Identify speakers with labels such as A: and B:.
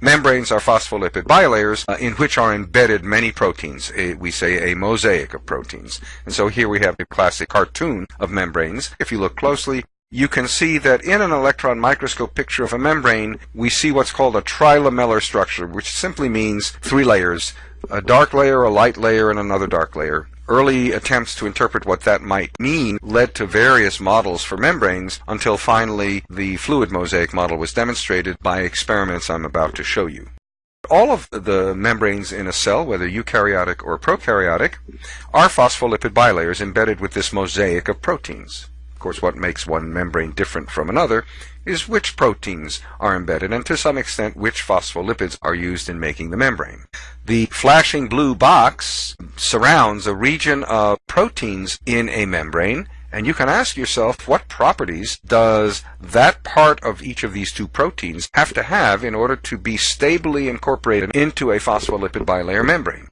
A: membranes are phospholipid bilayers uh, in which are embedded many proteins. A, we say a mosaic of proteins. And so here we have a classic cartoon of membranes. If you look closely, you can see that in an electron microscope picture of a membrane, we see what's called a trilamellar structure, which simply means three layers, a dark layer, a light layer, and another dark layer. Early attempts to interpret what that might mean led to various models for membranes until finally the fluid mosaic model was demonstrated by experiments I'm about to show you. All of the membranes in a cell, whether eukaryotic or prokaryotic, are phospholipid bilayers embedded with this mosaic of proteins. Of course, what makes one membrane different from another is which proteins are embedded and to some extent which phospholipids are used in making the membrane. The flashing blue box surrounds a region of proteins in a membrane and you can ask yourself what properties does that part of each of these two proteins have to have in order to be stably incorporated into a phospholipid bilayer membrane.